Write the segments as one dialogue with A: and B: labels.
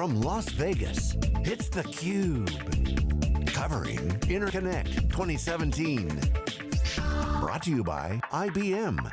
A: From Las Vegas, it's theCUBE. Covering Interconnect 2017. Brought to you by IBM.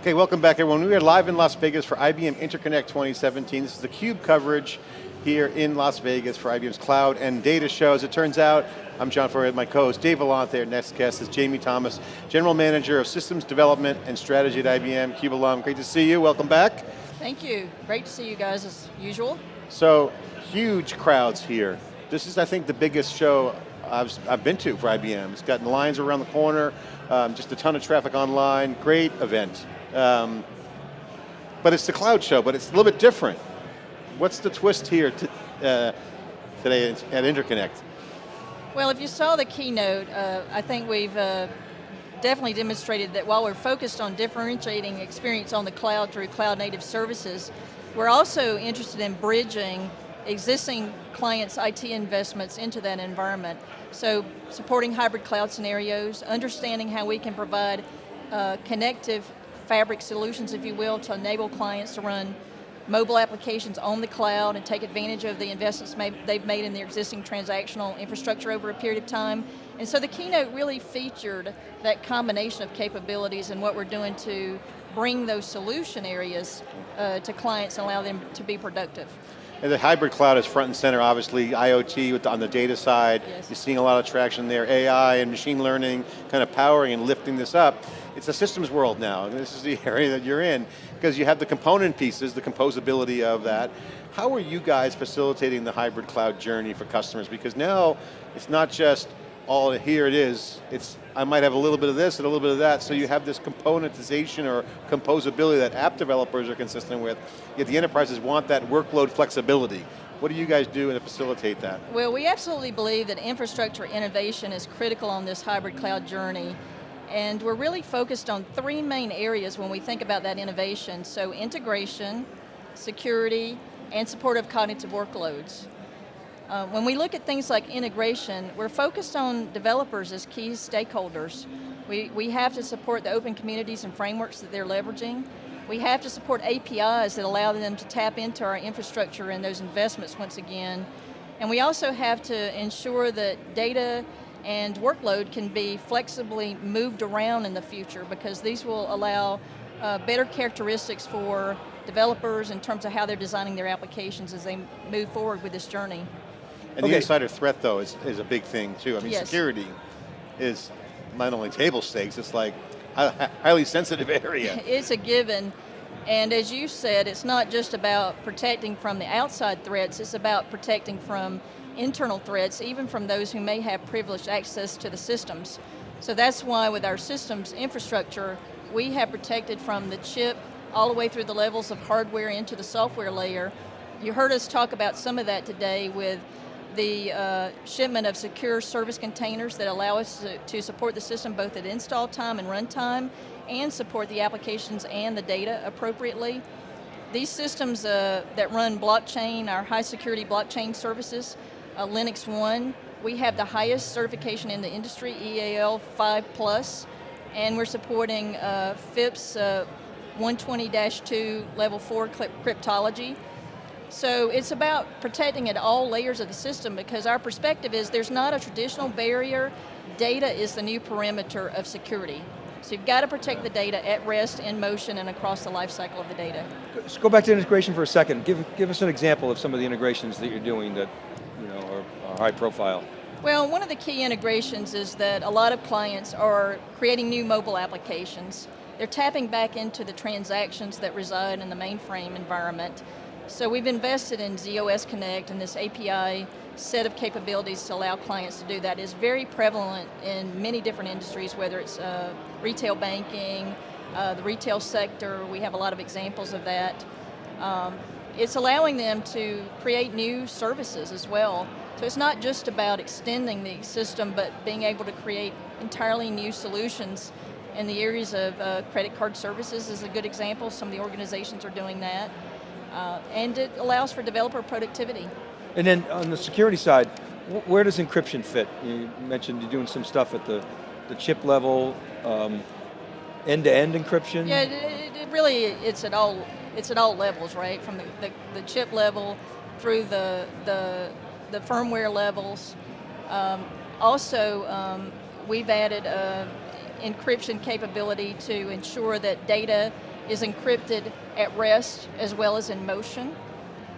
B: Okay, welcome back everyone. We are live in Las Vegas for IBM Interconnect 2017. This is the CUBE coverage here in Las Vegas for IBM's cloud and data show. As it turns out, I'm John Furrier, my co-host Dave Vellante. Our next guest is Jamie Thomas, General Manager of Systems Development and Strategy at IBM, CUBE alum. Great to see you, welcome back.
C: Thank you, great to see you guys as usual.
B: So, huge crowds here. This is, I think, the biggest show I've, I've been to for IBM. It's gotten lines around the corner, um, just a ton of traffic online, great event. Um, but it's the cloud show, but it's a little bit different. What's the twist here to, uh, today at Interconnect?
C: Well, if you saw the keynote, uh, I think we've uh, definitely demonstrated that while we're focused on differentiating experience on the cloud through cloud native services, we're also interested in bridging existing clients' IT investments into that environment. So supporting hybrid cloud scenarios, understanding how we can provide uh, connective fabric solutions, if you will, to enable clients to run mobile applications on the cloud and take advantage of the investments made, they've made in their existing transactional infrastructure over a period of time. And so the keynote really featured that combination of capabilities and what we're doing to bring those solution areas uh, to clients and allow them to be productive.
B: And the hybrid cloud is front and center, obviously, IoT on the data side. Yes. You're seeing a lot of traction there, AI and machine learning kind of powering and lifting this up. It's a systems world now, this is the area that you're in, because you have the component pieces, the composability of that. How are you guys facilitating the hybrid cloud journey for customers? Because now, it's not just all here it is, it's I might have a little bit of this and a little bit of that, so you have this componentization or composability that app developers are consistent with, yet the enterprises want that workload flexibility. What do you guys do to facilitate that?
C: Well, we absolutely believe that infrastructure innovation is critical on this hybrid cloud journey. And we're really focused on three main areas when we think about that innovation. So integration, security, and support of cognitive workloads. Uh, when we look at things like integration, we're focused on developers as key stakeholders. We, we have to support the open communities and frameworks that they're leveraging. We have to support APIs that allow them to tap into our infrastructure and those investments once again. And we also have to ensure that data and workload can be flexibly moved around in the future because these will allow uh, better characteristics for developers in terms of how they're designing their applications as they move forward with this journey.
B: And okay. the insider threat though is, is a big thing too. I mean yes. security is not only table stakes, it's like a highly sensitive area.
C: it's a given. And as you said, it's not just about protecting from the outside threats, it's about protecting from internal threats, even from those who may have privileged access to the systems. So that's why with our systems infrastructure, we have protected from the chip all the way through the levels of hardware into the software layer. You heard us talk about some of that today with the uh, shipment of secure service containers that allow us to, to, support the system both at install time and runtime, and support the applications and the data appropriately. These systems uh, that run blockchain, our high security blockchain services, uh, Linux One, we have the highest certification in the industry, EAL 5 plus, and we're supporting uh, FIPS 120-2 uh, level 4 cryptology, so it's about protecting at all layers of the system because our perspective is there's not a traditional barrier, data is the new perimeter of security. So you've got to protect the data at rest, in motion, and across the life cycle of the data.
D: Let's go back to integration for a second. Give, give us an example of some of the integrations that you're doing that you know, are high profile.
C: Well, one of the key integrations is that a lot of clients are creating new mobile applications. They're tapping back into the transactions that reside in the mainframe environment so we've invested in z/OS Connect and this API set of capabilities to allow clients to do that is very prevalent in many different industries, whether it's uh, retail banking, uh, the retail sector, we have a lot of examples of that. Um, it's allowing them to create new services as well. So it's not just about extending the system, but being able to create entirely new solutions in the areas of uh, credit card services is a good example. Some of the organizations are doing that. Uh, and it allows for developer productivity.
D: And then on the security side, where does encryption fit? You mentioned you're doing some stuff at the, the chip level, um, end-to-end -end encryption?
C: Yeah, it, it, really, it's at all it's at all levels, right? From the, the, the chip level through the, the, the firmware levels. Um, also, um, we've added uh, encryption capability to ensure that data is encrypted at rest as well as in motion.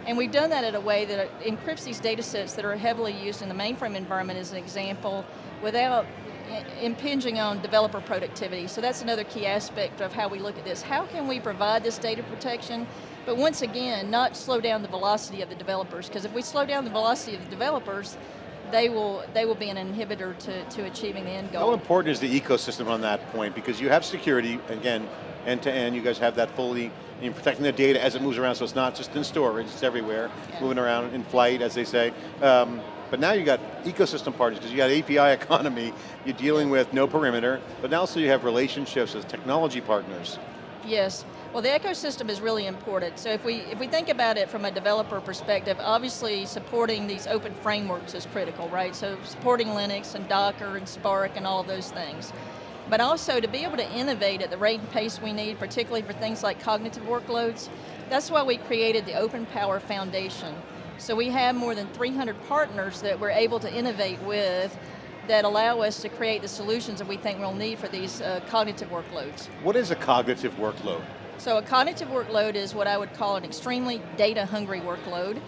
C: And we've done that in a way that encrypts these data sets that are heavily used in the mainframe environment as an example without impinging on developer productivity. So that's another key aspect of how we look at this. How can we provide this data protection, but once again, not slow down the velocity of the developers, because if we slow down the velocity of the developers, they will they will be an inhibitor to, to achieving the end goal.
B: How important is the ecosystem on that point? Because you have security, again, end to end, you guys have that fully in protecting the data as it moves around, so it's not just in storage, it's everywhere, yeah. moving around in flight, as they say. Um, but now you got ecosystem partners, because you got API economy, you're dealing with no perimeter, but now also you have relationships with technology partners.
C: Yes, well the ecosystem is really important. So if we, if we think about it from a developer perspective, obviously supporting these open frameworks is critical, right? So supporting Linux and Docker and Spark and all those things. But also to be able to innovate at the rate and pace we need, particularly for things like cognitive workloads, that's why we created the Open Power Foundation. So we have more than 300 partners that we're able to innovate with that allow us to create the solutions that we think we'll need for these uh, cognitive workloads.
B: What is a cognitive workload?
C: So a cognitive workload is what I would call an extremely data hungry workload.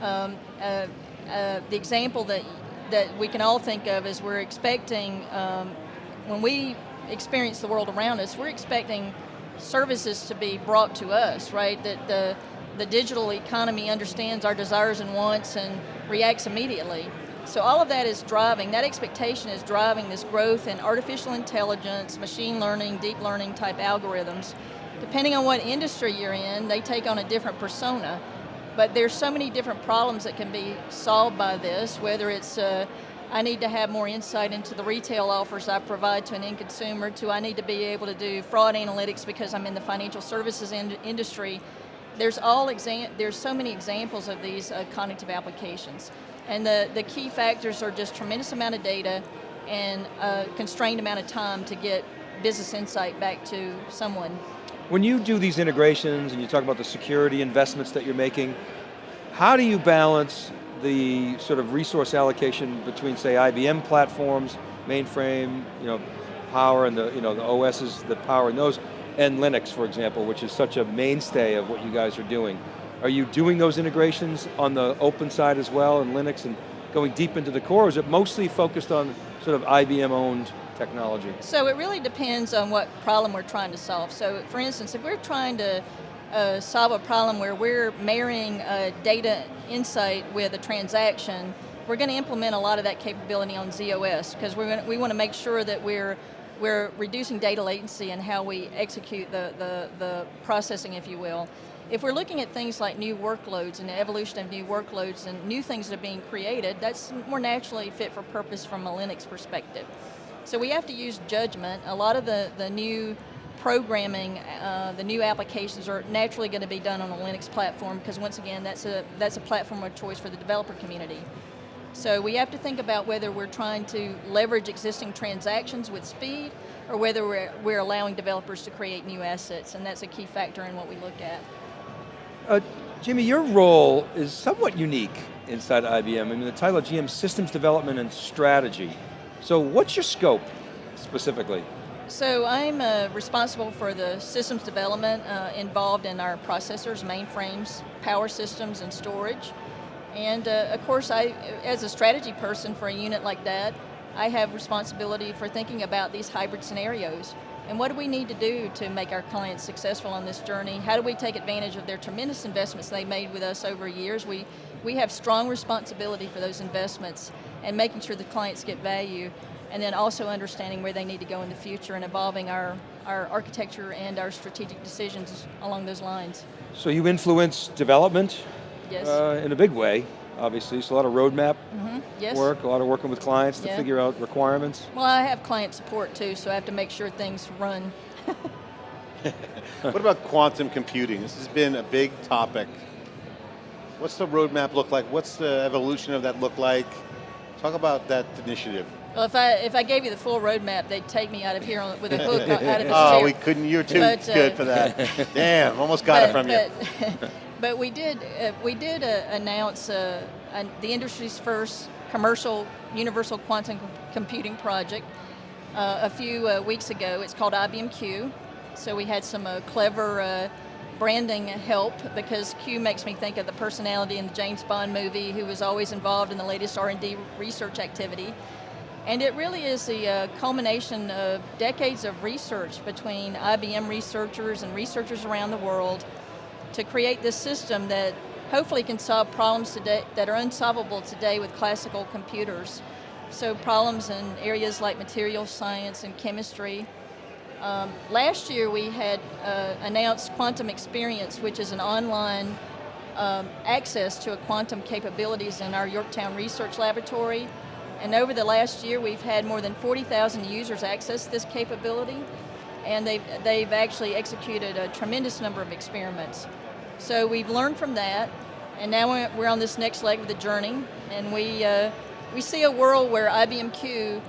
C: Um, uh, uh, the example that, that we can all think of is we're expecting, um, when we experience the world around us, we're expecting services to be brought to us, right? That the the digital economy understands our desires and wants and reacts immediately. So all of that is driving, that expectation is driving this growth in artificial intelligence, machine learning, deep learning type algorithms. Depending on what industry you're in, they take on a different persona. But there's so many different problems that can be solved by this, whether it's uh, I need to have more insight into the retail offers I provide to an end consumer, to I need to be able to do fraud analytics because I'm in the financial services in industry there's all exam there's so many examples of these uh, cognitive applications. And the, the key factors are just tremendous amount of data and a constrained amount of time to get business insight back to someone.
D: When you do these integrations and you talk about the security investments that you're making, how do you balance the sort of resource allocation between say IBM platforms, mainframe, you know, power and the, you know, the OSs that power in those, and Linux, for example, which is such a mainstay of what you guys are doing. Are you doing those integrations on the open side as well in Linux and going deep into the core, or is it mostly focused on sort of IBM-owned technology?
C: So it really depends on what problem we're trying to solve. So for instance, if we're trying to uh, solve a problem where we're marrying data insight with a transaction, we're going to implement a lot of that capability on z/OS because we want to make sure that we're we're reducing data latency and how we execute the, the, the processing, if you will. If we're looking at things like new workloads and the evolution of new workloads and new things that are being created, that's more naturally fit for purpose from a Linux perspective. So we have to use judgment. A lot of the, the new programming, uh, the new applications are naturally going to be done on a Linux platform because once again, that's a, that's a platform of choice for the developer community. So we have to think about whether we're trying to leverage existing transactions with speed or whether we're, we're allowing developers to create new assets, and that's a key factor in what we look at.
D: Uh, Jamie, your role is somewhat unique inside IBM. I mean, the title of GM Systems Development and Strategy. So what's your scope, specifically?
C: So I'm uh, responsible for the systems development uh, involved in our processors, mainframes, power systems, and storage. And uh, of course, I, as a strategy person for a unit like that, I have responsibility for thinking about these hybrid scenarios. And what do we need to do to make our clients successful on this journey? How do we take advantage of their tremendous investments they made with us over years? We, we have strong responsibility for those investments and making sure the clients get value and then also understanding where they need to go in the future and evolving our, our architecture and our strategic decisions along those lines.
D: So you influence development
C: Yes.
D: Uh, in a big way, obviously. So a lot of roadmap
C: mm -hmm. yes.
D: work, a lot of working with clients to
C: yeah.
D: figure out requirements.
C: Well, I have client support too, so I have to make sure things run.
B: what about quantum computing? This has been a big topic. What's the roadmap look like? What's the evolution of that look like? Talk about that initiative.
C: Well, if I if I gave you the full roadmap, they'd take me out of here on, with a hook out of the
B: Oh,
C: chair.
B: we couldn't, you're too
C: But, uh,
B: good for that. Damn, almost got it from you.
C: But, we did uh, we did uh, announce uh, the industry's first commercial universal quantum computing project uh, a few uh, weeks ago. It's called IBM Q. So we had some uh, clever branding help because Q makes me think of the personality in the James Bond movie who was always involved in the latest R&D research activity. And it really is the uh, culmination of decades of research between IBM researchers and researchers around the world to create this system that hopefully can solve problems today that are unsolvable today with classical computers. So problems in areas like material science and chemistry. Um, last year we had uh, announced Quantum Experience, which is an online um, access to a quantum capabilities in our Yorktown Research Laboratory. And over the last year, we've had more than 40,000 users access this capability, and they've, they've actually executed a tremendous number of experiments. So we've learned from that, and now we're- on this next leg of the journey, and we, uh, we see a world where IBM Q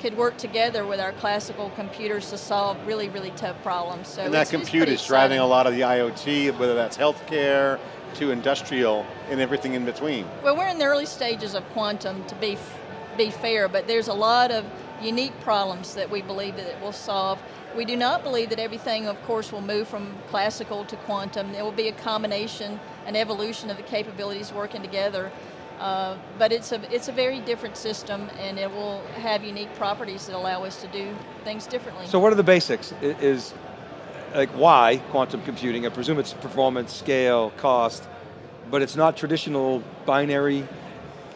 C: could work together with our classical computers to solve really, really tough problems. So
B: And that compute is driving a lot of the IoT, whether that's healthcare to industrial and everything in between.
C: Well, we're in the early stages of quantum, to be f- be fair, but there's a lot of unique problems that we believe that it will solve. We do not believe that everything, of course, will move from classical to quantum. There will be a combination, an evolution of the capabilities working together. Uh, but it's a it's a very different system, and it will have unique properties that allow us to do things differently.
D: So what are the basics? Is, like why quantum computing? I presume it's performance, scale, cost, but it's not traditional binary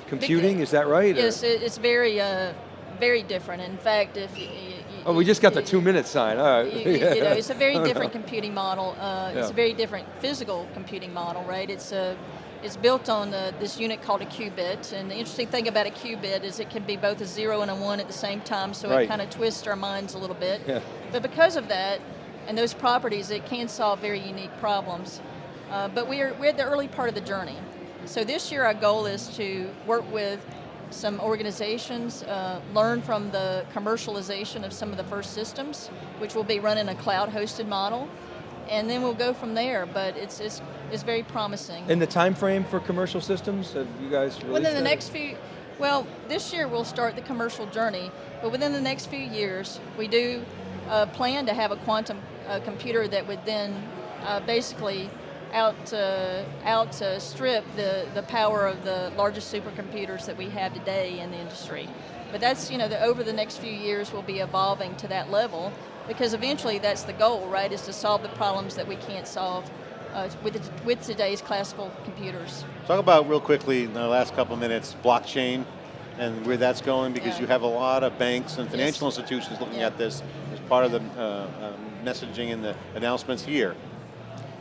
D: computing, is that right?
C: Yes, it, it's very uh, very different. In fact, if
D: Oh, we just got the two minute sign, all right.
C: you, you know, it's a very different computing model. Uh, It's
D: Yeah.
C: a very different physical computing model, right? It's a it's built on uh, this unit called a qubit, and the interesting thing about a qubit is it can be both a zero and a one at the same time, so
D: Right.
C: it kind of twists our minds a little bit.
D: Yeah.
C: But because of that and those properties, it can solve very unique problems. Uh, but we're, we're at the early part of the journey. So this year our goal is to work with some organizations, uh, learn from the commercialization of some of the first systems, which will be run in a cloud-hosted model, and then we'll go from there. But it's, it's, it's very promising.
D: In the time frame for commercial systems, have you guys released
C: Within the
D: that?
C: next few, well, this year we'll start the commercial journey, but within the next few years, we do uh, plan to have a quantum uh, computer that would then uh, basically out uh, outstrip the the power of the largest supercomputers that we have today in the industry. But that's you know the, over the next few years we'll be evolving to that level because eventually that's the goal, right? Is to solve the problems that we can't solve uh, with with today's classical computers.
B: Talk about real quickly in the last couple of minutes, blockchain and where that's going because
C: Yeah.
B: you have a lot of banks and financial
C: Yes.
B: institutions looking
C: Yeah.
B: at this as part of the uh, um, messaging and the announcements here.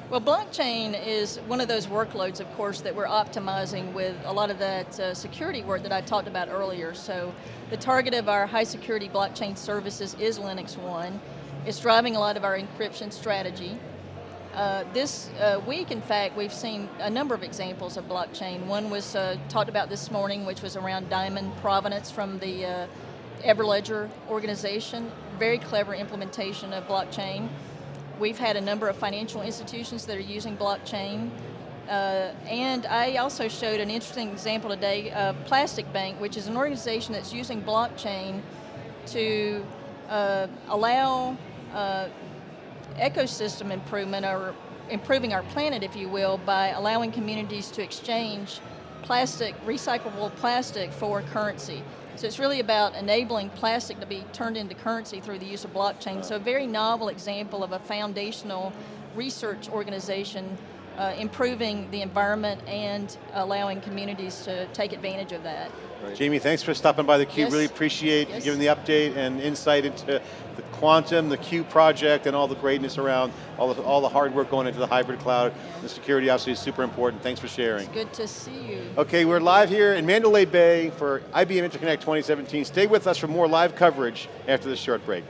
C: Well, blockchain is one of those workloads, of course, that we're optimizing with a lot of that uh, security work that I talked about earlier. So the target of our high security blockchain services is Linux One. It's driving a lot of our encryption strategy. Uh, this uh, week, in fact, we've seen a number of examples of blockchain. One was uh, talked about this morning, which was around diamond provenance from the uh, Everledger organization. Very clever implementation of blockchain. We've had a number of financial institutions that are using blockchain. Uh, and I also showed an interesting example today, uh, Plastic Bank, which is an organization that's using blockchain to uh, allow uh, ecosystem improvement or improving our planet, if you will, by allowing communities to exchange plastic, recyclable plastic for currency. So it's really about enabling plastic to be turned into currency through the use of blockchain. So a very novel example of a foundational research organization uh, improving the environment and allowing communities to take advantage of that.
B: Jamie, thanks for stopping by the Cube.
C: Yes.
B: Really appreciate you
C: Yes.
B: giving the update and insight into the quantum, the Cube project, and all the greatness around all the, all the hard work going into the hybrid cloud. The security obviously is super important. Thanks for sharing.
C: Good to see you.
B: Okay, we're live here in Mandalay Bay for IBM Interconnect 2017. Stay with us for more live coverage after this short break.